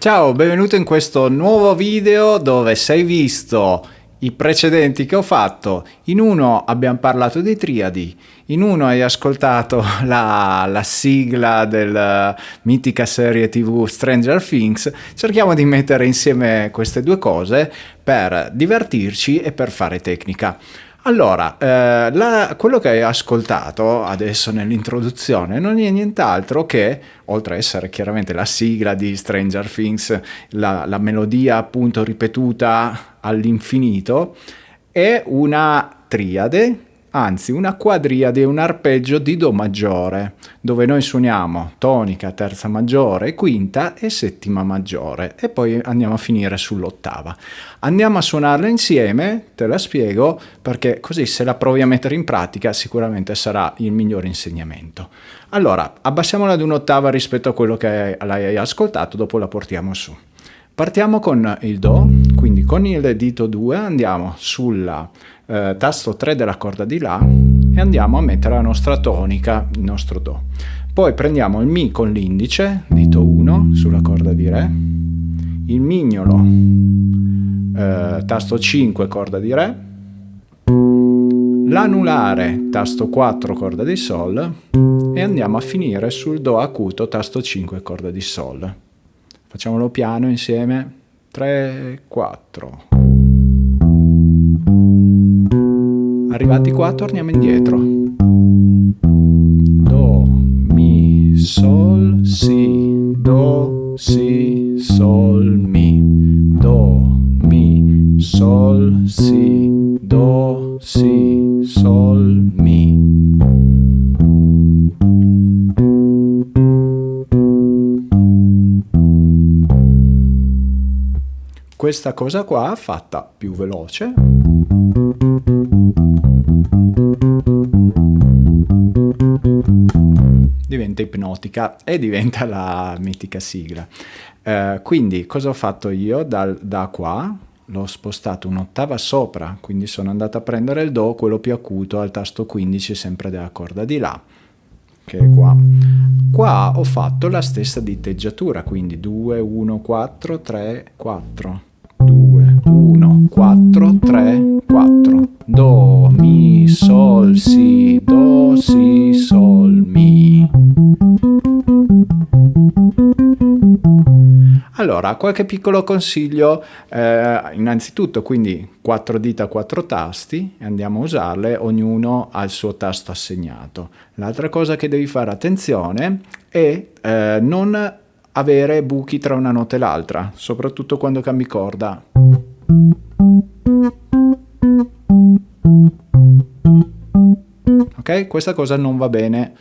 Ciao, benvenuto in questo nuovo video dove sei visto i precedenti che ho fatto. In uno abbiamo parlato di triadi, in uno hai ascoltato la, la sigla della mitica serie tv Stranger Things. Cerchiamo di mettere insieme queste due cose per divertirci e per fare tecnica. Allora, eh, la, quello che hai ascoltato adesso nell'introduzione non è nient'altro che, oltre a essere chiaramente la sigla di Stranger Things, la, la melodia appunto ripetuta all'infinito, è una triade anzi una quadriade, un arpeggio di Do maggiore, dove noi suoniamo tonica, terza maggiore, quinta e settima maggiore e poi andiamo a finire sull'ottava. Andiamo a suonarla insieme, te la spiego, perché così se la provi a mettere in pratica sicuramente sarà il migliore insegnamento. Allora, abbassiamola ad un'ottava rispetto a quello che l'hai ascoltato, dopo la portiamo su. Partiamo con il Do, quindi con il dito 2 andiamo sul eh, tasto 3 della corda di La e andiamo a mettere la nostra tonica, il nostro Do. Poi prendiamo il Mi con l'indice, dito 1, sulla corda di Re, il Mignolo, eh, tasto 5, corda di Re, l'anulare, tasto 4, corda di Sol, e andiamo a finire sul Do acuto, tasto 5, corda di Sol. Facciamolo piano insieme. 3, 4. Arrivati qua torniamo indietro. Do, mi, sol, si, do, si, sol, mi. Do, mi, sol, si, do, si, questa cosa qua fatta più veloce diventa ipnotica e diventa la mitica sigla. Eh, quindi cosa ho fatto io Dal, da qua? L'ho spostato un'ottava sopra, quindi sono andato a prendere il Do, quello più acuto, al tasto 15 sempre della corda di La, che è qua. Qua ho fatto la stessa diteggiatura, quindi 2, 1, 4, 3, 4. 2, 1, 4, 3, 4. Do, mi, sol, si, do, si, sol, mi. Allora, qualche piccolo consiglio, eh, innanzitutto quindi 4 dita, 4 tasti, andiamo a usarle, ognuno ha il suo tasto assegnato. L'altra cosa che devi fare attenzione è eh, non avere buchi tra una nota e l'altra, soprattutto quando cambi corda. Questa cosa non va bene.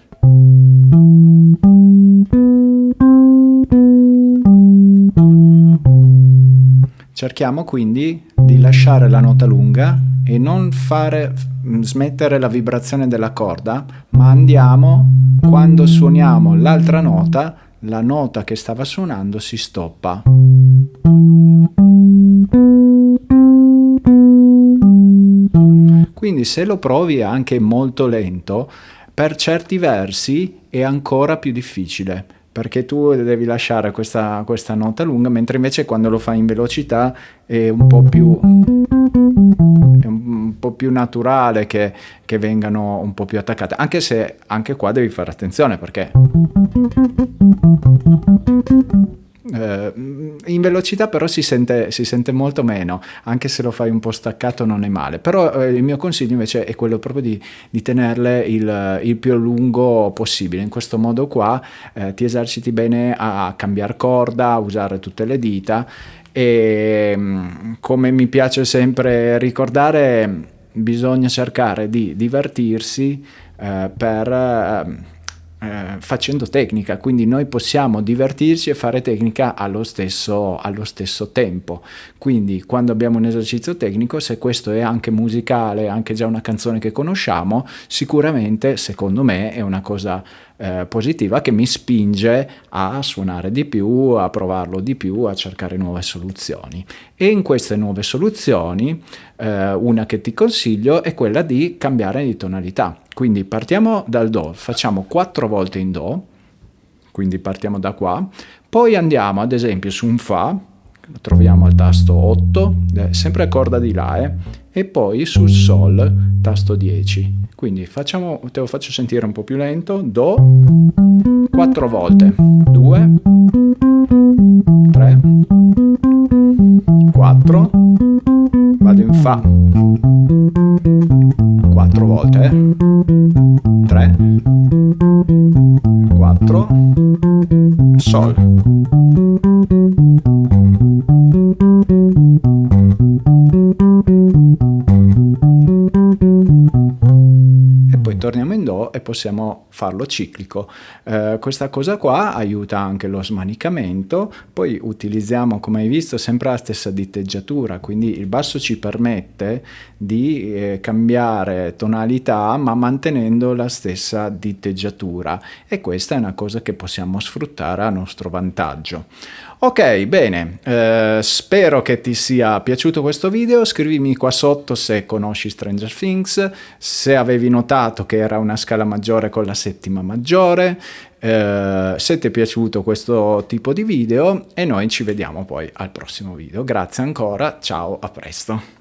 Cerchiamo quindi di lasciare la nota lunga e non fare smettere la vibrazione della corda, ma andiamo quando suoniamo l'altra nota la nota che stava suonando si stoppa. Quindi se lo provi anche molto lento, per certi versi è ancora più difficile perché tu devi lasciare questa, questa nota lunga, mentre invece quando lo fai in velocità è un po' più, un po' più naturale che, che vengano un po' più attaccate, anche se anche qua devi fare attenzione perché in velocità però si sente, si sente, molto meno, anche se lo fai un po' staccato non è male, però eh, il mio consiglio invece è quello proprio di, di tenerle il, il, più lungo possibile, in questo modo qua eh, ti eserciti bene a, cambiare corda, a usare tutte le dita. E mm, come mi piace sempre ricordare bisogna cercare di divertirsi eh, per eh, facendo tecnica, quindi noi possiamo divertirci e fare tecnica allo stesso, allo stesso tempo. Quindi quando abbiamo un esercizio tecnico, se questo è anche musicale, anche già una canzone che conosciamo, sicuramente secondo me è una cosa eh, positiva che mi spinge a suonare di più, a provarlo di più, a cercare nuove soluzioni. E in queste nuove soluzioni, eh, una che ti consiglio è quella di cambiare di tonalità. Quindi partiamo dal Do, facciamo quattro volte in Do, quindi partiamo da qua, Poi andiamo ad esempio su un Fa, troviamo al tasto 8, eh, sempre a corda di La, eh, e poi sul Sol, tasto 10. Quindi facciamo, te lo faccio sentire un po' più lento, Do, 4 volte, 2, 3, 4, vado in Fa, 4 volte, eh. 3, 4, Sol. E possiamo farlo ciclico. Eh, questa cosa qua aiuta anche lo smanicamento, poi utilizziamo come hai visto sempre la stessa diteggiatura, quindi il basso ci permette di eh, cambiare tonalità ma mantenendo la stessa diteggiatura e questa è una cosa che possiamo sfruttare a nostro vantaggio. Ok, bene, eh, spero che ti sia piaciuto questo video, scrivimi qua sotto se conosci Stranger Things, se avevi notato che era una scala maggiore con la settima maggiore, eh, se ti è piaciuto questo tipo di video e noi ci vediamo poi al prossimo video. Grazie ancora, ciao, a presto.